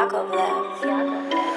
Yakov left.